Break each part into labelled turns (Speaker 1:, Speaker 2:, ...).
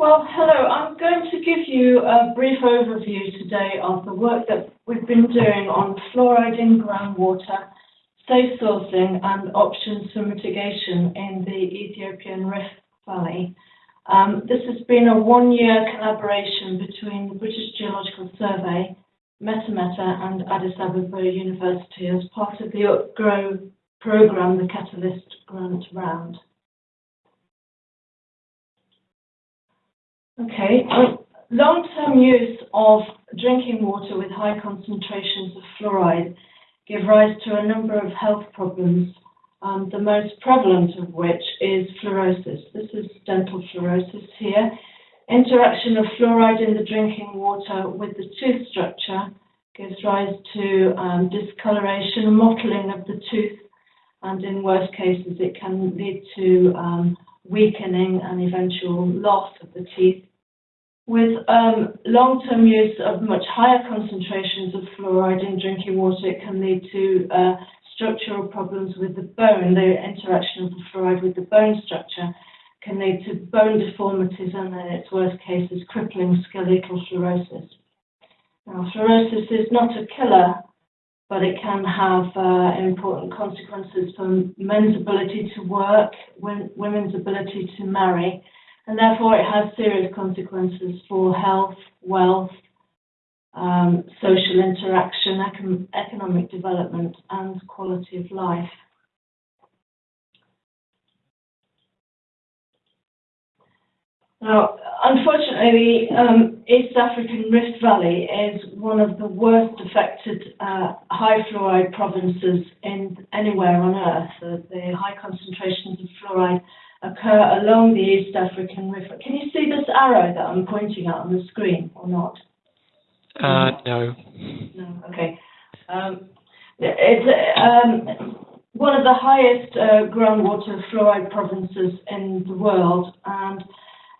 Speaker 1: Well, hello. I'm going to give you a brief overview today of the work that we've been doing on fluoride in groundwater, safe sourcing and options for mitigation in the Ethiopian Rift Valley. Um, this has been a one-year collaboration between the British Geological Survey, MetaMeta and Addis Ababa University as part of the UPGro programme, the Catalyst Grant Round. Okay, long-term use of drinking water with high concentrations of fluoride give rise to a number of health problems, um, the most prevalent of which is fluorosis. This is dental fluorosis here. Interaction of fluoride in the drinking water with the tooth structure gives rise to um, discoloration, mottling of the tooth, and in worst cases it can lead to um, weakening and eventual loss of the teeth. With um, long-term use of much higher concentrations of fluoride in drinking water, it can lead to uh, structural problems with the bone. The interaction of the fluoride with the bone structure can lead to bone deformities and in its worst cases, crippling skeletal fluorosis. Now, fluorosis is not a killer, but it can have uh, important consequences for men's ability to work, women's ability to marry, and therefore it has serious consequences for health, wealth, um, social interaction, econ economic development, and quality of life. Now, unfortunately, um, East African Rift Valley is one of the worst affected uh, high fluoride provinces in anywhere on Earth. The high concentrations of fluoride occur along the East African River. Can you see this arrow that I'm pointing at on the screen or not?
Speaker 2: Uh, no.
Speaker 1: No, okay. Um, it's um, one of the highest uh, groundwater fluoride provinces in the world, and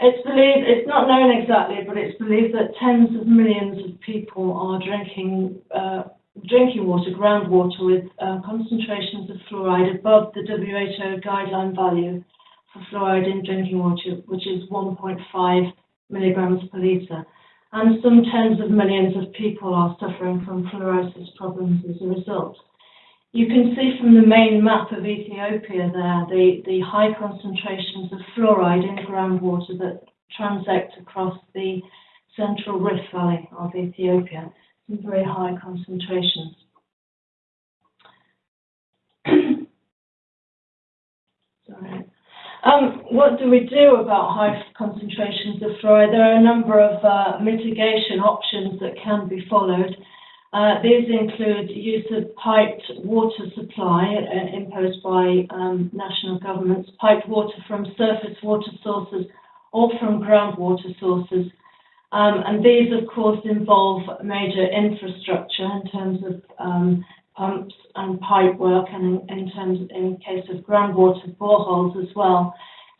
Speaker 1: it's believed, it's not known exactly, but it's believed that tens of millions of people are drinking uh, drinking water, groundwater, with uh, concentrations of fluoride above the WHO guideline value for fluoride in drinking water, which is 1.5 milligrams per litre. And some tens of millions of people are suffering from fluorosis problems as a result. You can see from the main map of Ethiopia there the, the high concentrations of fluoride in groundwater that transect across the central Rift Valley of Ethiopia. Some very high concentrations. Sorry. Um, what do we do about high concentrations of fluoride? There are a number of uh, mitigation options that can be followed. Uh, these include use of piped water supply uh, imposed by um, national governments, piped water from surface water sources or from groundwater sources. Um, and these, of course, involve major infrastructure in terms of um, pumps and pipe work, and in, terms in case of groundwater boreholes as well.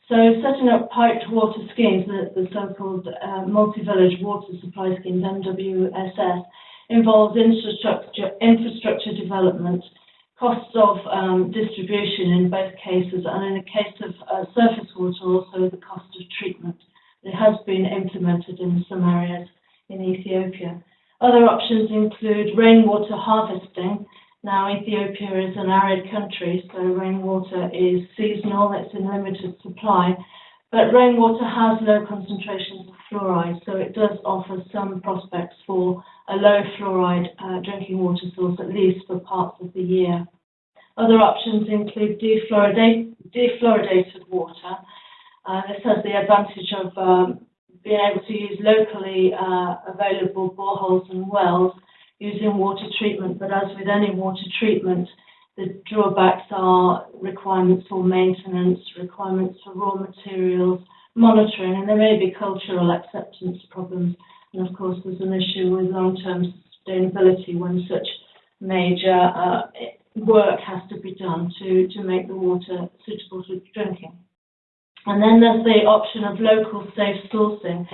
Speaker 1: So setting up piped water schemes, the, the so-called uh, multi-village water supply schemes, MWSS, involves infrastructure, infrastructure development, costs of um, distribution in both cases, and in the case of uh, surface water, also the cost of treatment. It has been implemented in some areas in Ethiopia. Other options include rainwater harvesting, now, Ethiopia is an arid country, so rainwater is seasonal, it's in limited supply, but rainwater has low concentrations of fluoride, so it does offer some prospects for a low fluoride uh, drinking water source, at least for parts of the year. Other options include defluoridated water. Uh, this has the advantage of um, being able to use locally uh, available boreholes and wells using water treatment, but as with any water treatment, the drawbacks are requirements for maintenance, requirements for raw materials, monitoring, and there may be cultural acceptance problems. And of course, there's an issue with long-term sustainability when such major uh, work has to be done to, to make the water suitable for drinking. And then there's the option of local safe sourcing.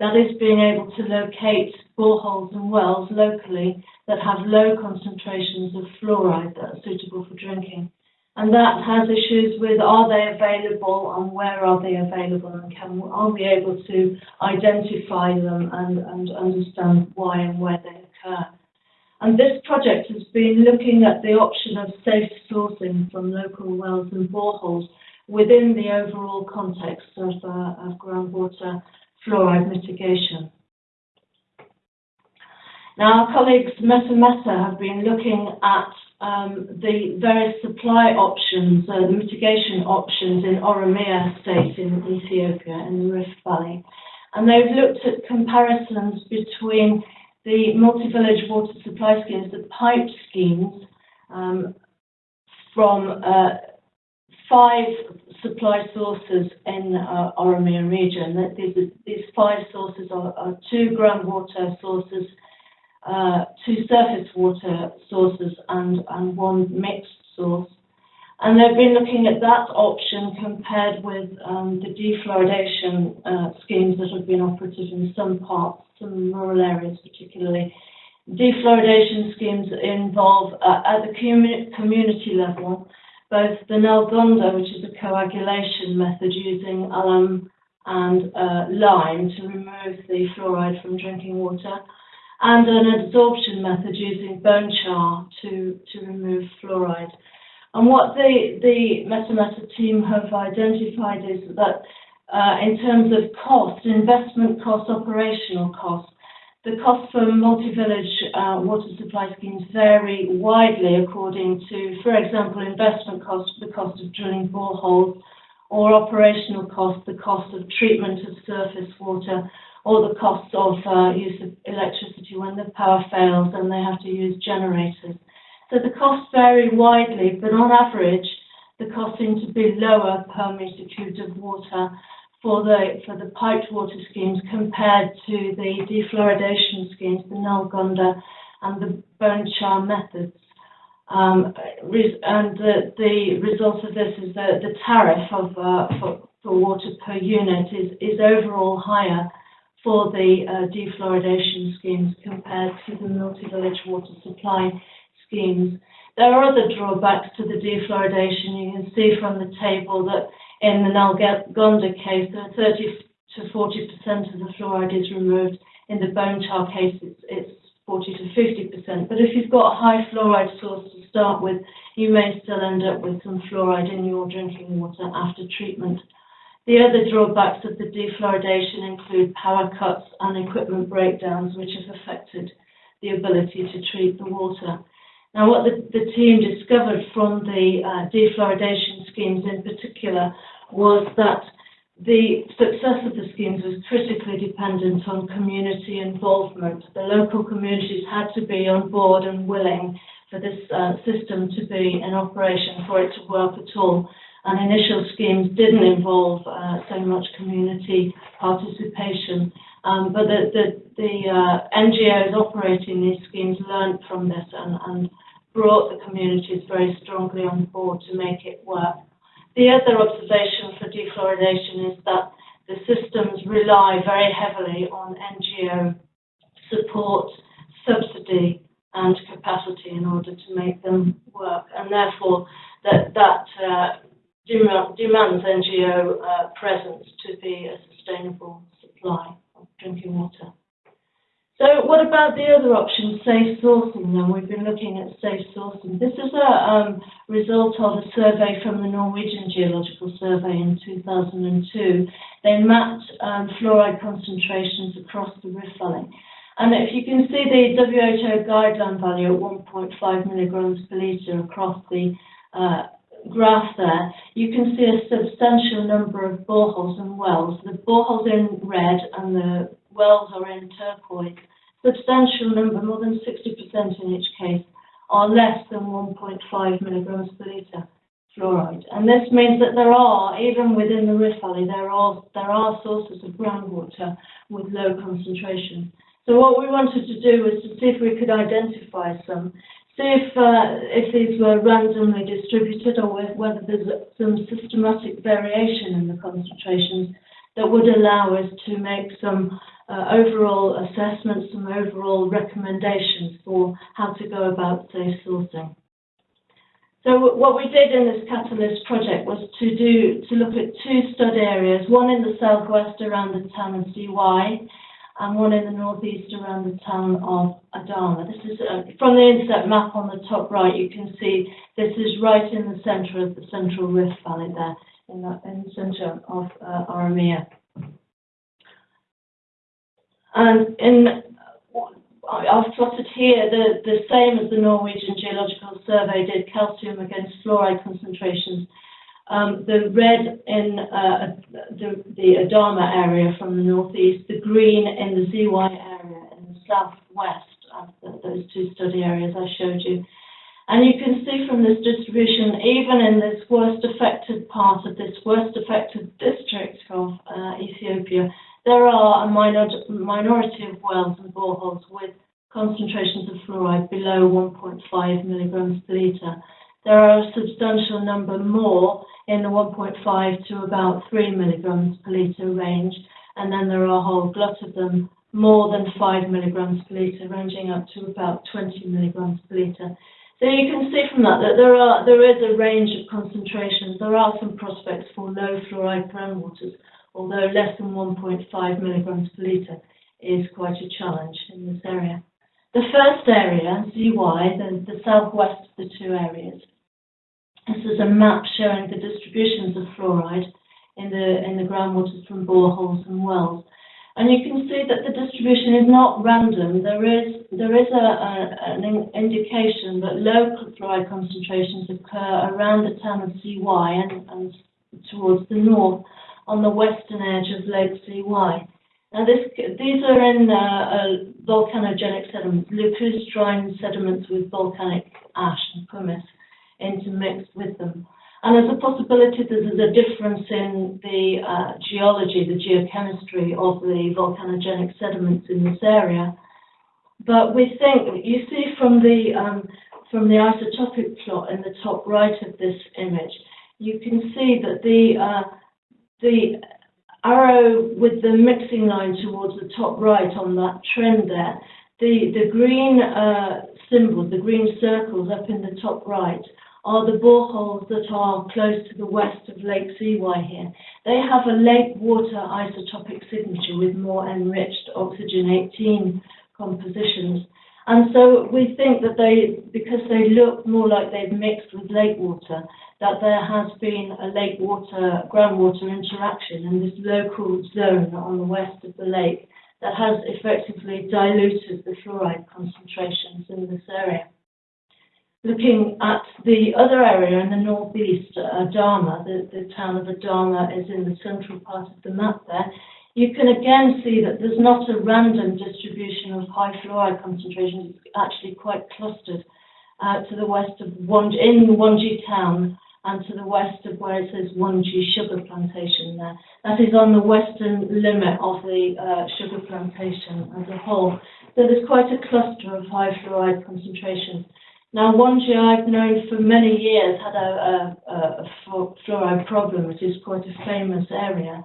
Speaker 1: That is being able to locate boreholes and wells locally that have low concentrations of fluoride that are suitable for drinking. And that has issues with are they available and where are they available and can, are we able to identify them and, and understand why and where they occur. And this project has been looking at the option of safe sourcing from local wells and boreholes within the overall context of, uh, of groundwater fluoride mitigation. Now, our colleagues MetaMeta have been looking at um, the various supply options, uh, the mitigation options in Oromia state in Ethiopia, in the Rift Valley. And they've looked at comparisons between the multi-village water supply schemes, the pipe schemes, um, from uh, five supply sources in uh, Oromia region. These, these five sources are, are two groundwater sources, uh, two surface water sources, and, and one mixed source. And they've been looking at that option compared with um, the defluoridation uh, schemes that have been operative in some parts, some rural areas particularly. Defluoridation schemes involve, uh, at the commu- community level, both the Nalgonda, which is a coagulation method using alum and uh, lime to remove the fluoride from drinking water, and an adsorption method using bone char to, to remove fluoride. And what the, the MetaMeta team have identified is that uh, in terms of cost, investment cost, operational cost, the cost for multi-village uh, water supply schemes vary widely according to, for example, investment costs, the cost of drilling boreholes, or operational costs, the cost of treatment of surface water, or the cost of uh, use of electricity when the power fails and they have to use generators. So the costs vary widely, but on average, the costs seem to be lower per meter cubed of water for the for the piped water schemes compared to the defluoridation schemes, the Nalgonda and the bone char methods. Um, and the, the result of this is that the tariff of uh, for, for water per unit is, is overall higher for the uh, defluoridation schemes compared to the multi-village water supply schemes. There are other drawbacks to the defluoridation. You can see from the table that in the Nalgonda case, that 30 to 40% of the fluoride is removed. In the bone char case, it's, it's 40 to 50%. But if you've got a high fluoride source to start with, you may still end up with some fluoride in your drinking water after treatment. The other drawbacks of the defluoridation include power cuts and equipment breakdowns, which have affected the ability to treat the water. Now, what the, the team discovered from the uh, defluoridation schemes in particular was that the success of the schemes was critically dependent on community involvement. The local communities had to be on board and willing for this uh, system to be in operation, for it to work at all. And initial schemes didn't involve uh, so much community participation. Um, but the, the, the uh, NGOs operating these schemes learned from this and, and brought the communities very strongly on board to make it work. The other observation for defluoridation is that the systems rely very heavily on NGO support, subsidy and capacity in order to make them work and therefore that, that uh, demand, demands NGO uh, presence to be a sustainable supply drinking water. So what about the other option, safe sourcing then? We've been looking at safe sourcing. This is a um, result of a survey from the Norwegian Geological Survey in 2002. They mapped um, fluoride concentrations across the Rift Valley. And if you can see the WHO guideline value at 1.5 milligrams per litre across the uh, graph there, you can see a substantial number of boreholes and wells. The boreholes are in red and the wells are in turquoise substantial number, more than 60% in each case, are less than 1.5 milligrams per litre fluoride. And this means that there are, even within the Rift Valley, there are, there are sources of groundwater with low concentration. So what we wanted to do was to see if we could identify some, if, uh, if these were randomly distributed or whether there's some systematic variation in the concentrations that would allow us to make some uh, overall assessments, some overall recommendations for how to go about safe sourcing. So what we did in this Catalyst project was to do, to look at two stud areas, one in the southwest around the town of Ziway, and one in the northeast around the town of Adama. This is, uh, from the inset map on the top right, you can see this is right in the centre of the Central Rift Valley there, in the, in the centre of uh, Oromia. And in, I've plotted here the, the same as the Norwegian Geological Survey did, calcium against fluoride concentrations. Um, the red in uh, the, the Adama area from the northeast, the green in the Ziway area in the southwest the, those two study areas I showed you. And you can see from this distribution, even in this worst affected part of this worst affected district of uh, Ethiopia, there are a minor, minority of wells and boreholes with concentrations of fluoride below 1.5 milligrams per litre. There are a substantial number more in the 1.5 to about 3 milligrams per litre range, and then there are a whole glut of them more than 5 milligrams per litre, ranging up to about 20 milligrams per litre. So you can see from that that there are there is a range of concentrations. There are some prospects for low fluoride groundwaters, although less than 1.5 milligrams per litre is quite a challenge in this area. The first area, Ziway, the, the southwest of the two areas, this is a map showing the distributions of fluoride in the in the groundwaters from boreholes and wells. And you can see that the distribution is not random. There is there is a, a an indication that low fluoride concentrations occur around the town of Ziway and, and towards the north on the western edge of Lake Ziway. Now this these are in uh, uh, volcanogenic sediments, lacustrine sediments with volcanic ash and pumice intermixed with them. And there's a possibility that there's a difference in the uh, geology, the geochemistry of the volcanogenic sediments in this area. But we think, you see from the, um, from the isotopic plot in the top right of this image, you can see that the, uh, the arrow with the mixing line towards the top right on that trend there, the, the green uh, symbols, the green circles up in the top right, are the boreholes that are close to the west of Lake Ziway here. They have a lake water isotopic signature with more enriched oxygen 18 compositions. And so we think that they, because they look more like they've mixed with lake water, that there has been a lake water, groundwater interaction in this local zone on the west of the lake that has effectively diluted the fluoride concentrations in this area looking at the other area in the northeast, Adama, the, the town of Adama is in the central part of the map there, you can again see that there's not a random distribution of high fluoride concentrations, it's actually quite clustered uh, to the west of Wonji, in Wonji town and to the west of where it says Wonji sugar plantation there. That is on the western limit of the uh, sugar plantation as a whole. So there's quite a cluster of high fluoride concentrations. Now, Wonji I've known for many years had a, a, a fluoride problem, which is quite a famous area.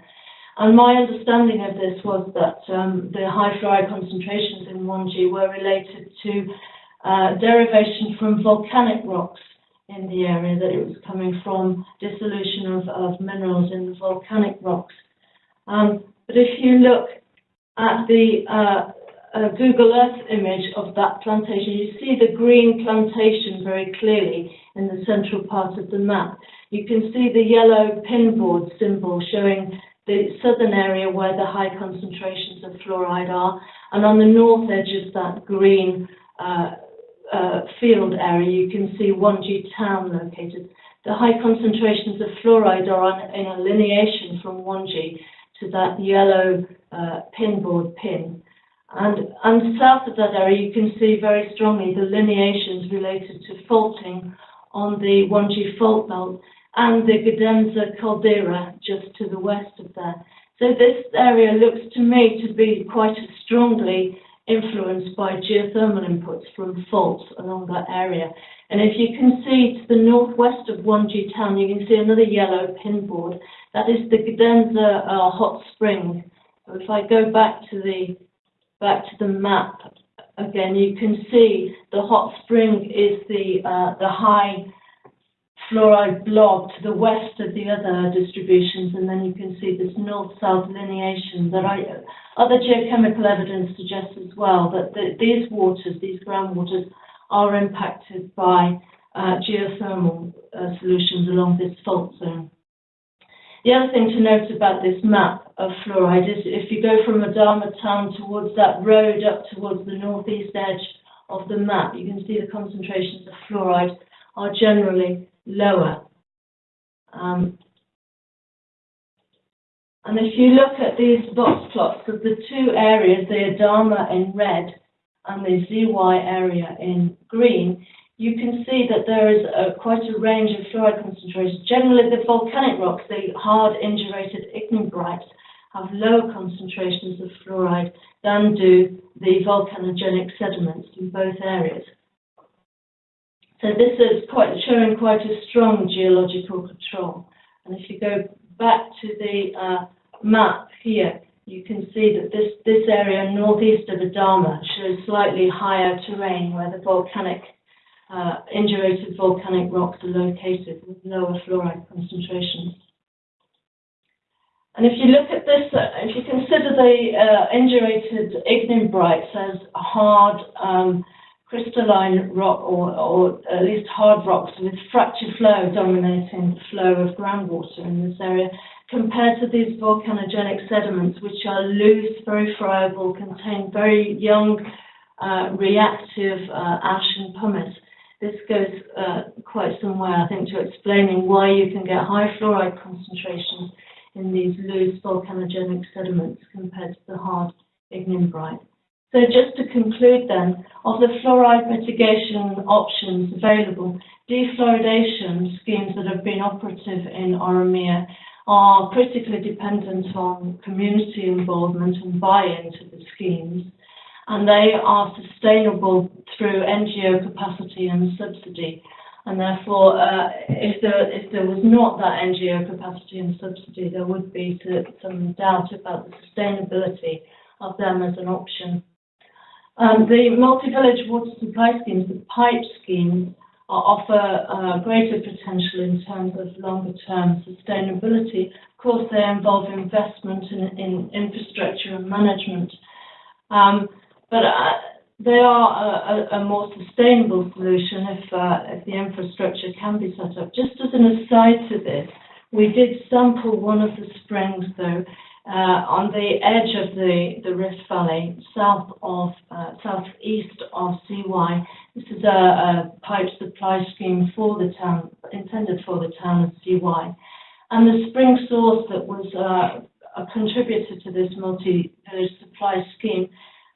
Speaker 1: And my understanding of this was that um, the high fluoride concentrations in Wonji were related to uh, derivation from volcanic rocks in the area, that it was coming from dissolution of, of minerals in the volcanic rocks. Um, but if you look at the uh, a Google Earth image of that plantation, you see the green plantation very clearly in the central part of the map. You can see the yellow pinboard symbol showing the southern area where the high concentrations of fluoride are, and on the north edge of that green uh, uh, field area, you can see Wonji town located. The high concentrations of fluoride are on, in a lineation from Wonji to that yellow uh, pinboard pin. And, and south of that area, you can see very strongly the lineations related to faulting on the Wonji fault belt and the Gedemsa caldera just to the west of there. So this area looks to me to be quite strongly influenced by geothermal inputs from faults along that area. And if you can see to the northwest of Wonji town, you can see another yellow pinboard. That is the Gedemsa uh, hot spring. If I go back to the back to the map again, you can see the hot spring is the uh, the high fluoride blob to the west of the other distributions, and then you can see this north-south lineation that I, other geochemical evidence suggests as well that the, these waters, these groundwaters, are impacted by uh, geothermal uh, solutions along this fault zone. The other thing to note about this map of fluoride is if you go from Adama town towards that road up towards the northeast edge of the map, you can see the concentrations of fluoride are generally lower. Um, and if you look at these box plots of the two areas, the Adama in red and the Ziway area in green, you can see that there is a, quite a range of fluoride concentrations. Generally, the volcanic rocks, the hard indurated ignimbrites, have lower concentrations of fluoride than do the volcanogenic sediments in both areas. So this is quite showing quite a strong geological control. And if you go back to the uh, map here, you can see that this, this area northeast of Adama shows slightly higher terrain where the volcanic, uh, indurated volcanic rocks are located with lower fluoride concentrations. And if you look at this, uh, if you consider the uh, indurated ignimbrites as hard um, crystalline rock or, or at least hard rocks with fracture flow dominating the flow of groundwater in this area, compared to these volcanogenic sediments, which are loose, very friable, contain very young, uh, reactive uh, ash and pumice. This goes uh, quite some way, I think, to explaining why you can get high fluoride concentrations in these loose volcanogenic sediments compared to the hard ignimbrite. So just to conclude then, of the fluoride mitigation options available, defluoridation schemes that have been operative in Oromia are critically dependent on community involvement and buy-in to the schemes, and they are sustainable through NGO capacity and subsidy. And therefore, uh, if, there, if there was not that NGO capacity and subsidy, there would be some doubt about the sustainability of them as an option. Um, the multi-village water supply schemes, the pipe schemes, offer uh, greater potential in terms of longer-term sustainability. Of course, they involve investment in, in infrastructure and management, um, but uh, they are a, a, more sustainable solution if, uh, if the infrastructure can be set up. Just as an aside to this, we did sample one of the springs, though, uh, on the edge of the, the Rift Valley, south of, uh, southeast of Ziway. This is a, a, pipe supply scheme for the town, intended for the town of Ziway. And the spring source that was uh, a contributor to this multi-village supply scheme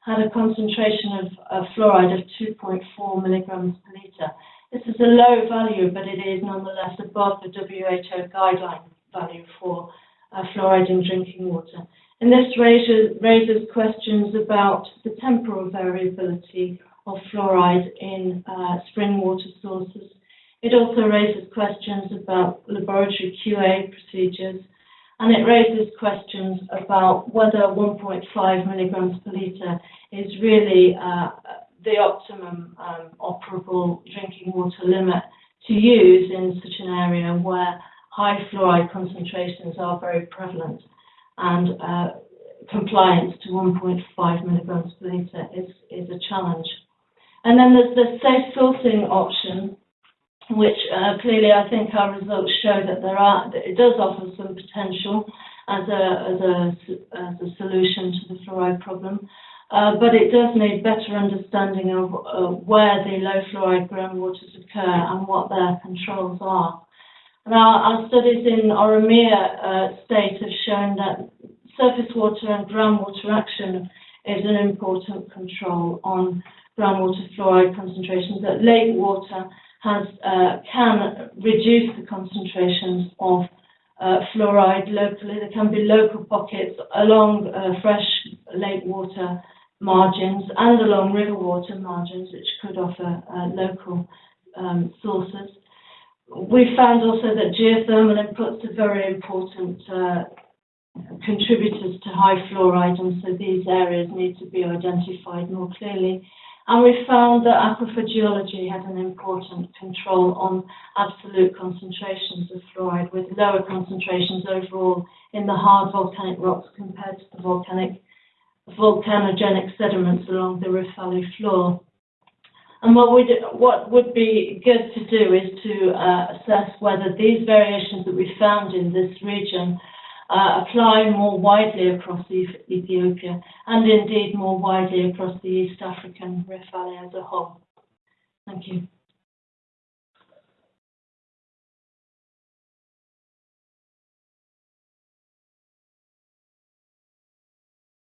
Speaker 1: had a concentration of, of fluoride of 2.4 milligrams per litre. This is a low value, but it is nonetheless above the WHO guideline value for uh, fluoride in drinking water. And this raises, raises questions about the temporal variability of fluoride in uh, spring water sources. It also raises questions about laboratory QA procedures, and it raises questions about whether 1.5 milligrams per litre is really uh, the optimum um, operable drinking water limit to use in such an area where high fluoride concentrations are very prevalent and uh, compliance to 1.5 milligrams per litre is, is a challenge. And then there's the safe sourcing option, which uh, clearly I think our results show that there are, that it does offer some potential as a, as a, as a solution to the fluoride problem. Uh, but it does need better understanding of uh, where the low fluoride groundwaters occur and what their controls are. Now, our studies in Oromia uh, state have shown that surface water and groundwater action is an important control on groundwater fluoride concentrations. That lake water has uh, can reduce the concentrations of uh, fluoride locally. There can be local pockets along uh, fresh lake water margins and along river water margins, which could offer uh, local um, sources we found also that geothermal inputs are very important uh, contributors to high fluoride, and so these areas need to be identified more clearly. And we found that aquifer geology had an important control on absolute concentrations of fluoride, with lower concentrations overall in the hard volcanic rocks compared to the volcanic volcanogenic sediments along the Rift Valley floor. And what would what would be good to do is to uh, assess whether these variations that we found in this region uh, apply more widely across Ethiopia and indeed more widely across the East African Rift Valley as a whole. Thank you.